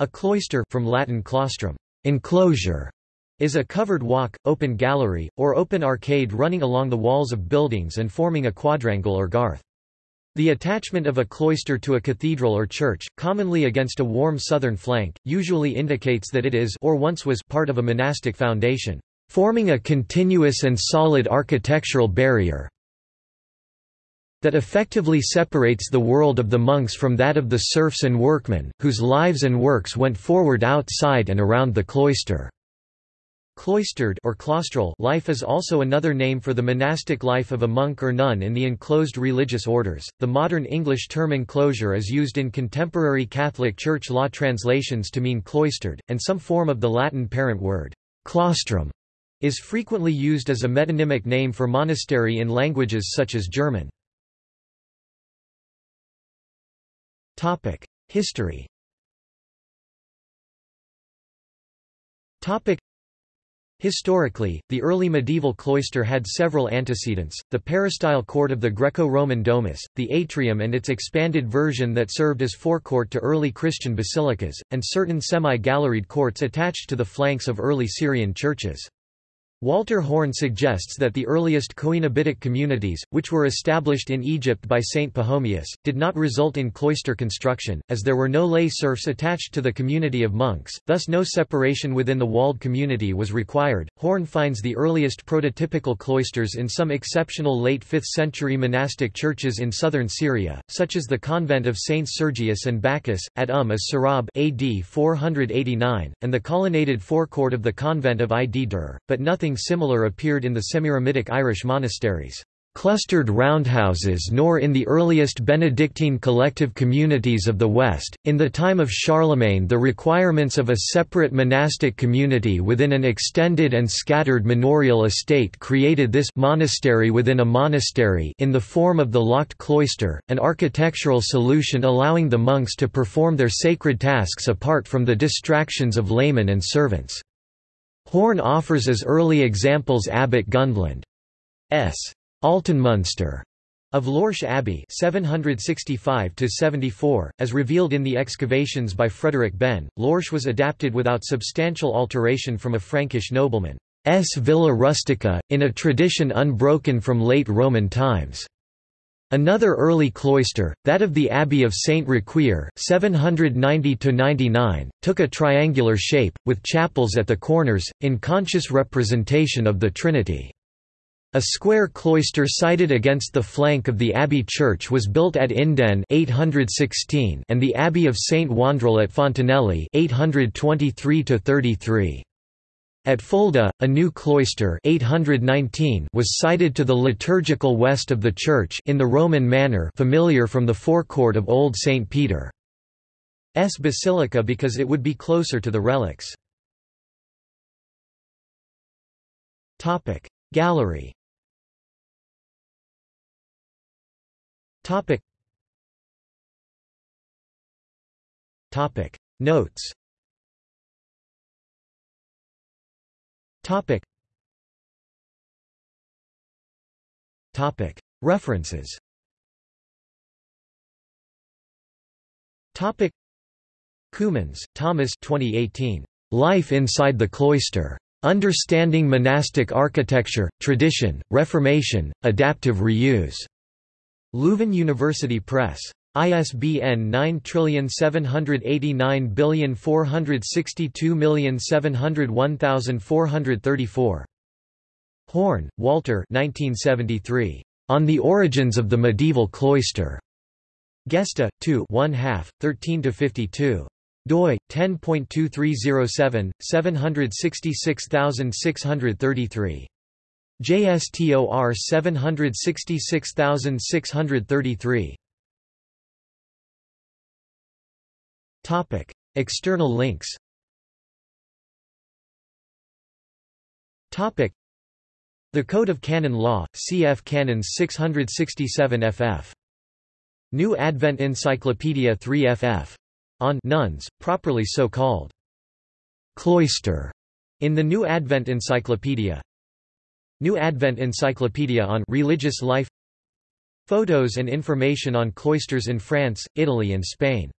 A cloister from Latin claustrum, enclosure, is a covered walk, open gallery, or open arcade running along the walls of buildings and forming a quadrangle or garth. The attachment of a cloister to a cathedral or church, commonly against a warm southern flank, usually indicates that it is or once was part of a monastic foundation, forming a continuous and solid architectural barrier that effectively separates the world of the monks from that of the serfs and workmen, whose lives and works went forward outside and around the cloister. Cloistered or claustral life is also another name for the monastic life of a monk or nun in the enclosed religious orders. The modern English term enclosure is used in contemporary Catholic Church law translations to mean cloistered, and some form of the Latin parent word, claustrum, is frequently used as a metonymic name for monastery in languages such as German. Topic: History. Topic: Historically, the early medieval cloister had several antecedents, the peristyle court of the Greco-Roman Domus, the atrium and its expanded version that served as forecourt to early Christian basilicas, and certain semi-galleried courts attached to the flanks of early Syrian churches. Walter Horn suggests that the earliest Coenobitic communities, which were established in Egypt by Saint Pachomius, did not result in cloister construction, as there were no lay serfs attached to the community of monks, thus no separation within the walled community was required. Horn finds the earliest prototypical cloisters in some exceptional late 5th century monastic churches in southern Syria, such as the convent of Saints Sergius and Bacchus, at Umm as Sarab AD 489, and the colonnaded forecourt of the convent of Id-Dur, but nothing Something similar appeared in the semi-eremitic Irish monasteries clustered roundhouses nor in the earliest Benedictine collective communities of the West. In the time of Charlemagne, the requirements of a separate monastic community within an extended and scattered manorial estate created this monastery within a monastery in the form of the locked cloister, an architectural solution allowing the monks to perform their sacred tasks apart from the distractions of laymen and servants. Horn offers as early examples Abbot Gundeland's Altenmünster of Lorsch Abbey 765–74, as revealed in the excavations by Frederick Behn, Lorsch was adapted without substantial alteration from a Frankish nobleman's villa rustica, in a tradition unbroken from late Roman times. Another early cloister, that of the Abbey of Saint Riquier 790 took a triangular shape, with chapels at the corners, in conscious representation of the Trinity. A square cloister sited against the flank of the Abbey church was built at Inden 816 and the Abbey of Saint Wandrille at Fontenelle 823 33 at Fulda, a new cloister 819 was sited to the liturgical west of the church in the Roman manner familiar from the forecourt of Old St. Peter's Basilica because it would be closer to the relics. Gallery Notes Topic. Topic. References Topic. Thomas 2018. Life Inside the Cloister. Understanding Monastic Architecture, Tradition, Reformation, Adaptive Reuse. Leuven University Press. ISBN 9789462701434. Horn, Walter 1973. On the Origins of the Medieval Cloister. Gesta, 2 1 half, 13–52 doi 10.2307 766633 JSTOR 766633 Topic: External links. Topic: The Code of Canon Law, cf. Canons 667 ff. New Advent Encyclopedia 3 ff. On nuns, properly so called. Cloister in the New Advent Encyclopedia. New Advent Encyclopedia on religious life. Photos and information on cloisters in France, Italy and Spain